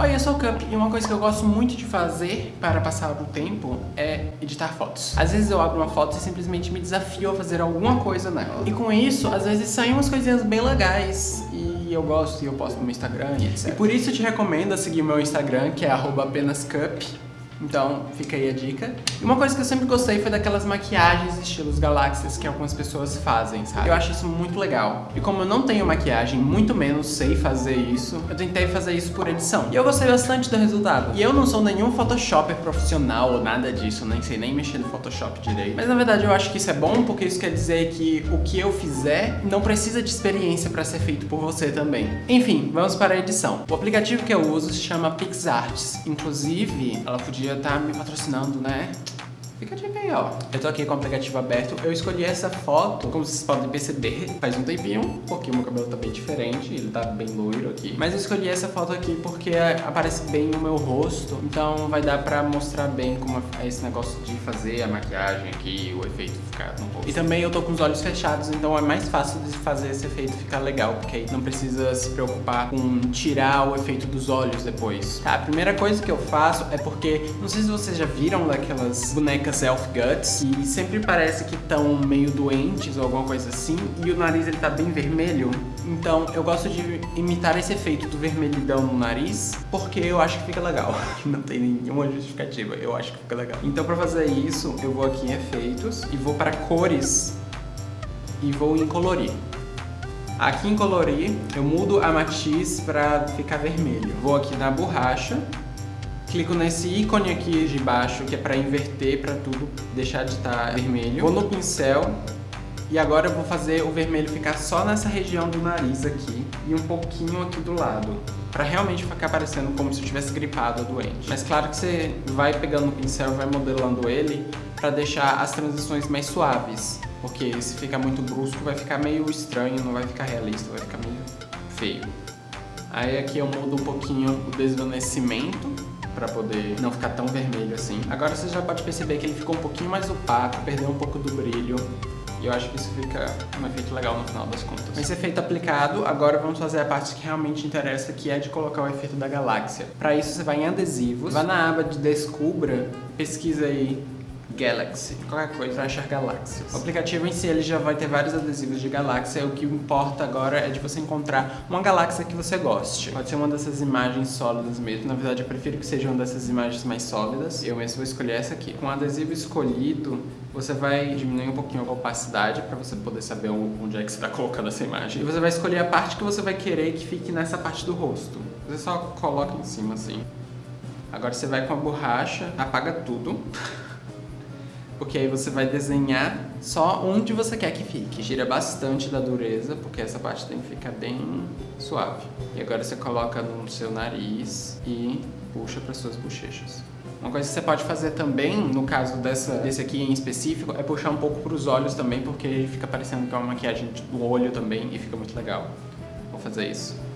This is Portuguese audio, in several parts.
Oi, eu sou o Cup e uma coisa que eu gosto muito de fazer para passar o tempo é editar fotos. Às vezes eu abro uma foto e simplesmente me desafio a fazer alguma coisa nela. E com isso, às vezes saem umas coisinhas bem legais e eu gosto e eu posto no meu Instagram e etc. E por isso eu te recomendo seguir o meu Instagram, que é apenascup. Então, fica aí a dica. E uma coisa que eu sempre gostei foi daquelas maquiagens estilos galáxias que algumas pessoas fazem, sabe? Eu acho isso muito legal. E como eu não tenho maquiagem, muito menos sei fazer isso, eu tentei fazer isso por edição. E eu gostei bastante do resultado. E eu não sou nenhum photoshopper profissional ou nada disso, nem sei nem mexer no Photoshop direito. Mas na verdade eu acho que isso é bom, porque isso quer dizer que o que eu fizer não precisa de experiência para ser feito por você também. Enfim, vamos para a edição. O aplicativo que eu uso se chama PixArts. Inclusive, ela podia podia estar tá me patrocinando, né? Fica a dica aí, ó. Eu tô aqui com o aplicativo aberto. Eu escolhi essa foto, como vocês podem perceber, faz um tempinho, porque o meu cabelo tá bem diferente, ele tá bem loiro aqui. Mas eu escolhi essa foto aqui porque aparece bem no meu rosto, então vai dar pra mostrar bem como é esse negócio de fazer a maquiagem aqui, o efeito ficar no rosto. E também eu tô com os olhos fechados, então é mais fácil de fazer esse efeito ficar legal, porque aí não precisa se preocupar com tirar o efeito dos olhos depois. Tá, a primeira coisa que eu faço é porque, não sei se vocês já viram daquelas bonecas Self Guts e sempre parece que estão meio doentes ou alguma coisa assim e o nariz ele tá bem vermelho. Então eu gosto de imitar esse efeito do vermelhidão no nariz porque eu acho que fica legal. Não tem nenhuma justificativa, eu acho que fica legal. Então pra fazer isso eu vou aqui em efeitos e vou para cores e vou em colorir. Aqui em colorir, eu mudo a matiz para ficar vermelho. Vou aqui na borracha clico nesse ícone aqui de baixo, que é para inverter, para tudo deixar de estar tá vermelho. Vou no pincel e agora eu vou fazer o vermelho ficar só nessa região do nariz aqui e um pouquinho aqui do lado. Pra realmente ficar parecendo como se eu tivesse gripado ou doente. Mas claro que você vai pegando o pincel vai modelando ele pra deixar as transições mais suaves. Porque se ficar muito brusco vai ficar meio estranho, não vai ficar realista, vai ficar meio feio. Aí aqui eu mudo um pouquinho o desvanecimento para poder não ficar tão vermelho assim. Agora você já pode perceber que ele ficou um pouquinho mais opaco, perdeu um pouco do brilho. E eu acho que isso fica um efeito legal no final das contas. Esse efeito aplicado, agora vamos fazer a parte que realmente interessa, que é de colocar o efeito da galáxia. Para isso você vai em adesivos, vai na aba de Descubra, pesquisa aí Galaxy, qualquer coisa achar galáxias. O aplicativo em si ele já vai ter vários adesivos de galáxia, o que importa agora é de você encontrar uma galáxia que você goste. Pode ser uma dessas imagens sólidas mesmo, na verdade eu prefiro que seja uma dessas imagens mais sólidas. Eu mesmo vou escolher essa aqui. Com o adesivo escolhido, você vai diminuir um pouquinho a opacidade para você poder saber onde é que você está colocando essa imagem. E você vai escolher a parte que você vai querer que fique nessa parte do rosto. Você só coloca em cima assim. Agora você vai com a borracha, apaga tudo. porque aí você vai desenhar só onde você quer que fique. Gira bastante da dureza, porque essa parte tem que ficar bem suave. E agora você coloca no seu nariz e puxa para suas bochechas. Uma coisa que você pode fazer também, no caso dessa, desse aqui em específico, é puxar um pouco para os olhos também, porque fica parecendo que é uma maquiagem do olho também e fica muito legal. Vou fazer isso.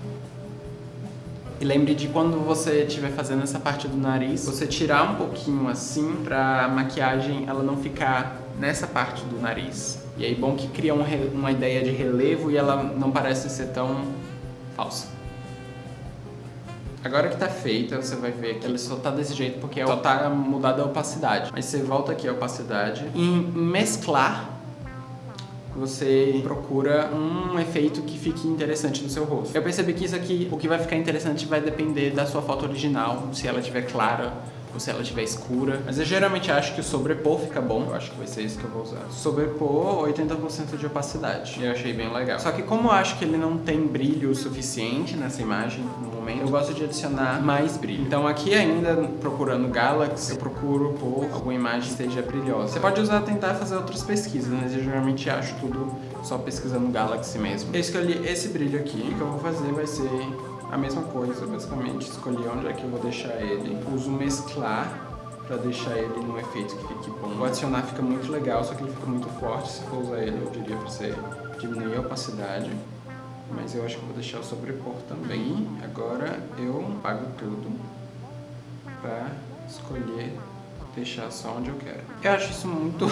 E lembre de quando você estiver fazendo essa parte do nariz, você tirar um pouquinho assim pra maquiagem ela não ficar nessa parte do nariz. E aí bom que cria um, uma ideia de relevo e ela não parece ser tão falsa. Agora que tá feita, você vai ver que ele só tá desse jeito porque só tá mudada a opacidade. Mas você volta aqui a opacidade. Em mesclar, você procura um efeito que fique interessante no seu rosto. Eu percebi que isso aqui, o que vai ficar interessante vai depender da sua foto original, se ela estiver clara ou se ela estiver escura. Mas eu geralmente acho que o sobrepor fica bom. Eu acho que vai ser isso que eu vou usar. Sobrepor 80% de opacidade. Eu achei bem legal. Só que como eu acho que ele não tem brilho suficiente nessa imagem no momento, eu gosto de adicionar mais brilho. Então aqui ainda, procurando Galaxy, eu procuro por alguma imagem que esteja brilhosa. Você pode usar tentar fazer outras pesquisas, mas eu geralmente acho tudo só pesquisando Galaxy mesmo. Eu escolhi esse brilho aqui. O que eu vou fazer vai ser a mesma coisa, basicamente. Escolhi onde é que eu vou deixar ele. Uso mesclar para deixar ele num efeito que fique bom. O adicionar fica muito legal, só que ele fica muito forte. Se for usar ele, eu diria para você diminuir a opacidade. Mas eu acho que vou deixar o sobrepor também. Agora eu apago tudo para escolher deixar só onde eu quero. Eu acho isso muito,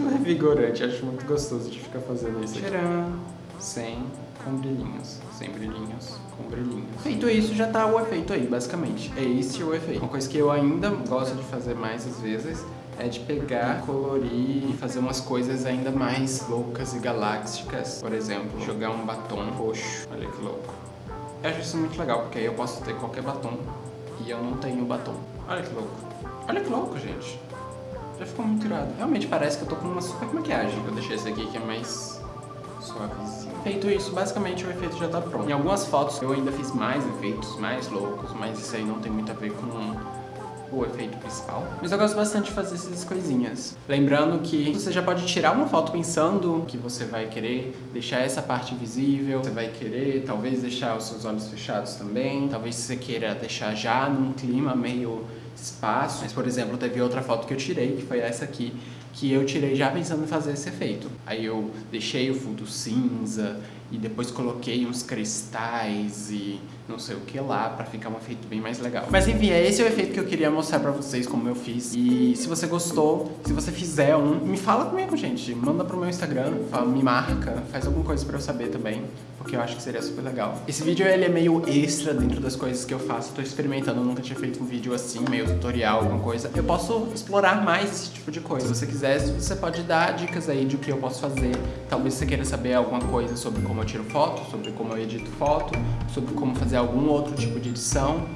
muito revigorante, acho muito gostoso de ficar fazendo isso. Tcharam! Sem com brilhinhos, sem brilhinhos, com brilhinhos. Feito isso, já tá o efeito aí, basicamente. É esse o efeito. Uma coisa que eu ainda gosto de fazer mais às vezes é de pegar, colorir e fazer umas coisas ainda mais loucas e galácticas. Por exemplo, jogar um batom roxo. Olha que louco. Eu acho isso muito legal, porque aí eu posso ter qualquer batom e eu não tenho batom. Olha que louco. Olha que louco, gente. Já ficou muito irado. Realmente parece que eu tô com uma super maquiagem. Eu deixei esse aqui que é mais suavezinho. Feito isso, basicamente o efeito já tá pronto. Em algumas fotos eu ainda fiz mais efeitos, mais loucos, mas isso aí não tem muito a ver com o efeito principal. Mas eu gosto bastante de fazer essas coisinhas. Lembrando que você já pode tirar uma foto pensando que você vai querer deixar essa parte visível, você vai querer talvez deixar os seus olhos fechados também, talvez você queira deixar já num clima meio espaço. Mas, por exemplo, teve outra foto que eu tirei, que foi essa aqui, que eu tirei já pensando em fazer esse efeito. Aí eu deixei o fundo cinza e depois coloquei uns cristais e não sei o que lá pra ficar um efeito bem mais legal. Mas enfim, é esse o efeito que eu queria mostrar pra vocês como eu fiz. E se você gostou, se você fizer um, me fala comigo, gente. Manda pro meu Instagram, fala, me marca, faz alguma coisa pra eu saber também, porque eu acho que seria super legal. Esse vídeo ele é meio extra dentro das coisas que eu faço. tô experimentando, eu nunca tinha feito um vídeo assim, meio tutorial, alguma coisa. Eu posso explorar mais esse tipo de coisa. Se você quiser, você pode dar dicas aí de o que eu posso fazer. Talvez você queira saber alguma coisa sobre como eu tiro foto, sobre como eu edito foto, sobre como fazer algum outro tipo de edição.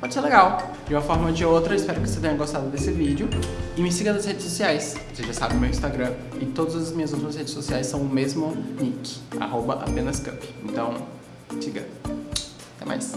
Pode ser legal. De uma forma ou de outra, espero que você tenha gostado desse vídeo. E me siga nas redes sociais. Você já sabe o meu Instagram. E todas as minhas outras redes sociais são o mesmo nick. Arroba apenas cup. Então, siga. Até mais.